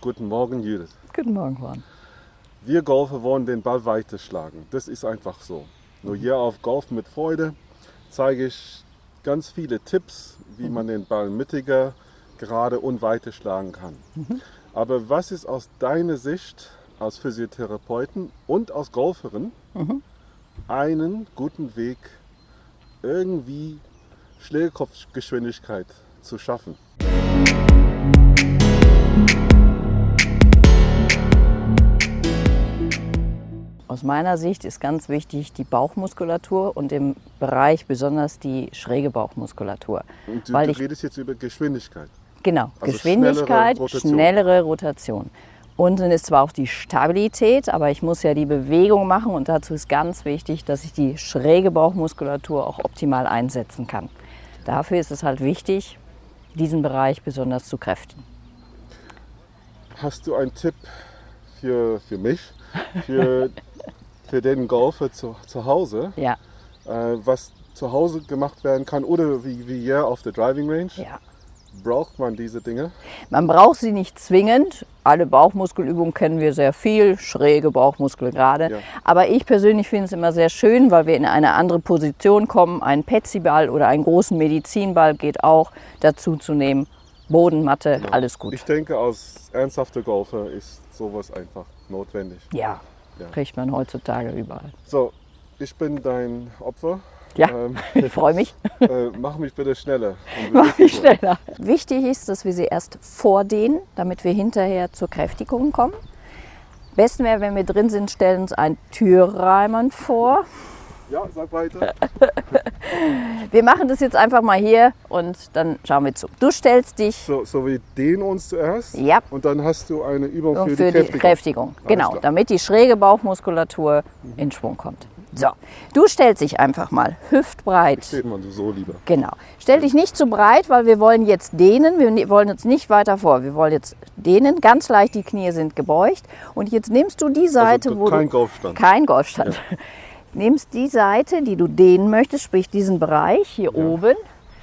Guten Morgen, Judith. Guten Morgen, Juan. Wir Golfer wollen den Ball weiter schlagen. Das ist einfach so. Nur hier auf Golf mit Freude zeige ich ganz viele Tipps, wie man den Ball mittiger, gerade und weiter schlagen kann. Aber was ist aus deiner Sicht als Physiotherapeuten und als Golferin einen guten Weg, irgendwie Schlägerkopfgeschwindigkeit zu schaffen? Aus meiner Sicht ist ganz wichtig die Bauchmuskulatur und im Bereich besonders die schräge Bauchmuskulatur. Und du, Weil du ich- redest jetzt über Geschwindigkeit. Genau, Also Geschwindigkeit, schnellere Rotation. schnellere Rotation. Und dann ist zwar auch die Stabilität, aber ich muss ja die Bewegung machen und dazu ist ganz wichtig, dass ich die schräge Bauchmuskulatur auch optimal einsetzen kann. Dafür ist es halt wichtig, diesen Bereich besonders zu kräftigen. Hast du einen Tipp für, für mich, für, für den Golfer zu, zu Hause, Ja, äh, was zu Hause gemacht werden kann oder wie, wie hier auf der Driving Range? ja. Braucht man diese Dinge? Man braucht sie nicht zwingend. Alle Bauchmuskelübungen kennen wir sehr viel, schräge Bauchmuskel gerade. Ja. Aber ich persönlich finde es immer sehr schön, weil wir in eine andere Position kommen. Ein Petsyball oder einen großen Medizinball geht auch dazu zu nehmen. Bodenmatte, alles gut. Ich denke, als ernsthafter Golfer ist sowas einfach notwendig. Ja, Ja. kriegt man heutzutage überall. So, ich bin dein Opfer. Ja, Ähm, ich freue mich. äh, mach mich bitte schneller. Mach mich schneller. Wichtig ist, dass wir sie erst vordehnen, damit wir hinterher zur Kräftigung kommen. Besten wäre, wenn wir drin sind, stellen uns einen Türrahmen vor. Ja, sag weiter. Wir machen das jetzt einfach mal hier und dann schauen wir zu. Du stellst dich So, so wir dehnen uns zuerst. Ja. Und dann hast du eine Übung für, für die die Kräftigung. Kräftigung. Genau, damit die schräge Bauchmuskulatur in Schwung kommt. So, du stellst dich einfach mal hüftbreit. Steht man so lieber. Genau. Stell dich nicht zu breit, weil wir wollen jetzt dehnen. Wir ne- wollen jetzt nicht weiter vor. Wir wollen jetzt dehnen. Ganz leicht, die Knie sind gebeugt. Und jetzt nimmst du die Seite, Also wo kein du Golfstand. kein Golfstand. Nimmst die Seite, die du dehnen möchtest, sprich diesen Bereich hier oben.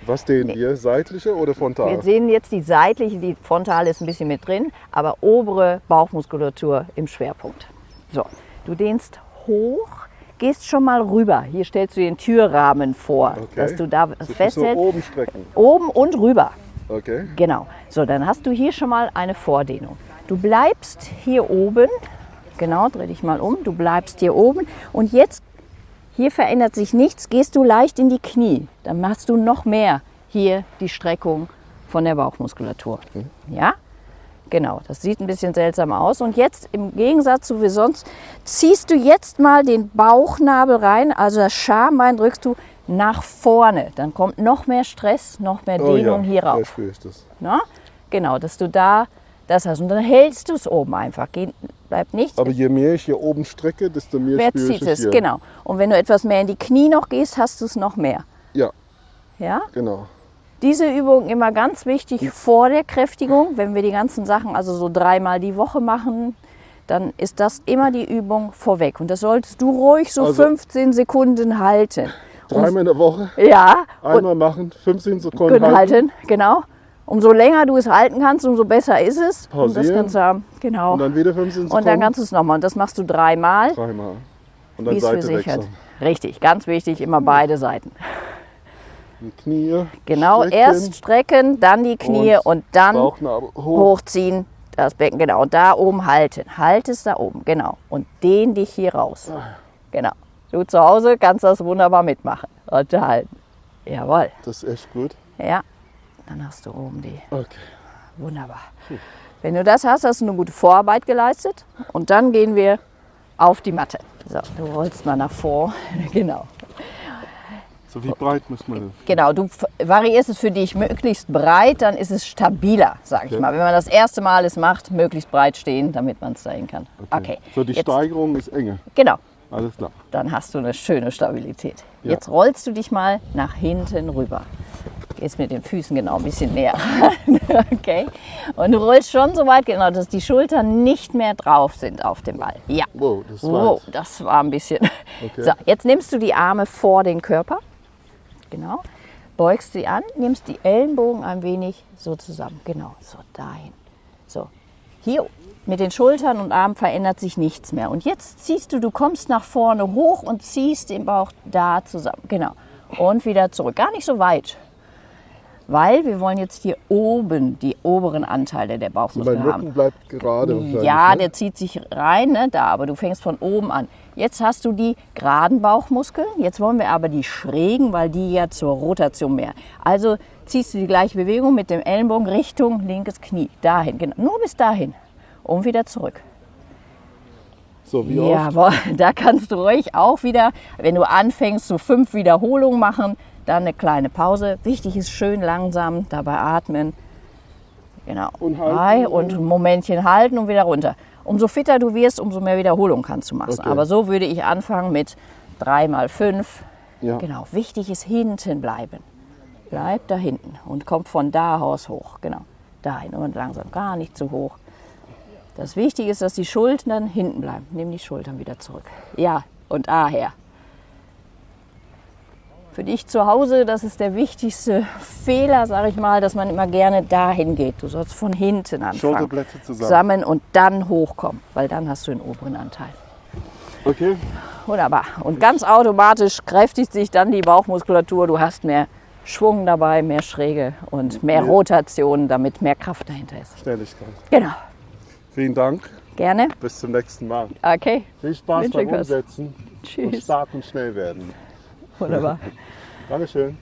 Was dehnen wir? Seitliche oder frontal? Wir sehen jetzt die seitliche, die frontale ist ein bisschen mit drin, aber obere Bauchmuskulatur im Schwerpunkt. So, du dehnst hoch, gehst schon mal rüber. Hier stellst du den Türrahmen vor, Okay. dass du da So, so festhältst. oben strecken. Oben und rüber. Okay. Genau. So, dann hast du hier schon mal eine Vordehnung. Du bleibst hier oben. Genau, dreh dich mal um. Du bleibst hier oben. Und jetzt, hier verändert sich nichts, gehst du leicht in die Knie. Dann machst du noch mehr hier die Streckung von der Bauchmuskulatur. Ja? Genau, das sieht ein bisschen seltsam aus. Und jetzt im Gegensatz zu wie sonst, ziehst du jetzt mal den Bauchnabel rein, also das Schambein drückst du nach vorne. Dann kommt noch mehr Stress, noch mehr Oh Dehnung ja, hier da rauf. spüre ich das. Na? Genau, dass du da das hast. Und dann hältst du es oben einfach. Geht, bleibt nichts. Aber je mehr ich hier oben strecke, desto mehr Wer spüre ich zieht es hier. Genau. Und wenn du etwas mehr in die Knie noch gehst, hast du es noch mehr. Ja, Ja? genau. Diese Übung immer ganz wichtig vor der Kräftigung. Wenn wir die ganzen Sachen also so dreimal die Woche machen, dann ist das immer die Übung vorweg. Und das solltest du ruhig so Also- 15 Sekunden halten. Dreimal in der Woche, Ja, einmal machen, 15 Sekunden halten. halten, genau. Umso länger du es halten kannst, umso besser ist es. Um das Pausieren. Ganze haben. Genau. Und dann wieder 15 Sekunden. Und dann kannst du es nochmal. Und das machst du dreimal, Dreimal. Und dann Seite wechseln. Richtig, ganz wichtig, immer beide Seiten. Die Knie. Genau, strecken, erst strecken, dann die Knie und, dann Bauchnabel hoch. hochziehen, das Becken, genau. Und da oben halten. Halt es da oben, genau. Und dehn dich hier raus. Genau. Du zu Hause kannst das wunderbar mitmachen. Und halten. Jawohl. Das ist echt gut. Ja. Dann hast du oben die. Okay. Wunderbar. Wenn du das hast, hast du eine gute Vorarbeit geleistet. Und dann gehen wir auf die Matte. So, du rollst mal nach vor. genau. So wie breit muss man Genau, du variierst es für dich möglichst breit, dann ist es stabiler, sage ich Okay. mal. Wenn man das erste Mal es macht, möglichst breit stehen, damit man es dahin kann. Okay. So die Jetzt, Steigerung ist enge. genau, Alles klar. dann hast du eine schöne Stabilität. Ja. Jetzt rollst du dich mal nach hinten rüber. Gehst mit den Füßen genau ein bisschen näher. okay. Und du rollst schon so weit, genau, dass die Schultern nicht mehr drauf sind auf dem Ball. Ja. Wow, das war Wow, das war ein bisschen. Okay. So, jetzt nimmst du die Arme vor den Körper. Genau. Beugst sie an, nimmst die Ellenbogen ein wenig so zusammen. Genau, so dahin. So. Hier mit den Schultern und Armen verändert sich nichts mehr. Und jetzt ziehst du, du kommst nach vorne hoch und ziehst den Bauch da zusammen. Genau. Und wieder zurück. Gar nicht so weit. Weil wir wollen jetzt hier oben die oberen Anteile der Bauchmuskeln Mein haben. Rücken bleibt gerade. Ja, ne? der zieht sich rein, ne, da, aber du fängst von oben an. Jetzt hast du die geraden Bauchmuskeln, jetzt wollen wir aber die schrägen, weil die ja zur Rotation mehr. Also ziehst du die gleiche Bewegung mit dem Ellenbogen Richtung linkes Knie, dahin, genau, nur bis dahin und wieder zurück. So, wie oft? Jawohl, da kannst du ruhig auch wieder, wenn du anfängst, so fünf Wiederholungen machen, dann eine kleine Pause. Wichtig ist schön langsam dabei atmen. Genau. Und halten. Und ein Momentchen halten und wieder runter. Umso fitter du wirst, umso mehr Wiederholung kannst du machen. Okay. Aber so würde ich anfangen mit drei mal fünf. Ja. Genau. Wichtig ist hinten bleiben. Bleib da hinten und kommt von da aus hoch. Genau. Dahin und langsam, gar nicht zu hoch. Das Wichtige ist, dass die Schultern hinten bleiben. Nimm die Schultern wieder zurück. Ja, und A her. Für dich zu Hause, das ist der wichtigste Fehler, sage ich mal, dass man immer gerne dahin geht. Du sollst von hinten anfangen. Schulterblätter zusammen. Zusammen und dann hochkommen, weil dann hast du den oberen Anteil. Okay. Wunderbar. Und ganz automatisch kräftigt sich dann die Bauchmuskulatur. Du hast mehr Schwung dabei, mehr Schräge und mehr Ja. Rotation, damit mehr Kraft dahinter ist. Schnelligkeit. Genau. Vielen Dank. Gerne. Bis zum nächsten Mal. Okay. Viel Spaß Wünsche beim. Umsetzen und Tschüss. stark und schnell werden. Wunderbar. Dankeschön.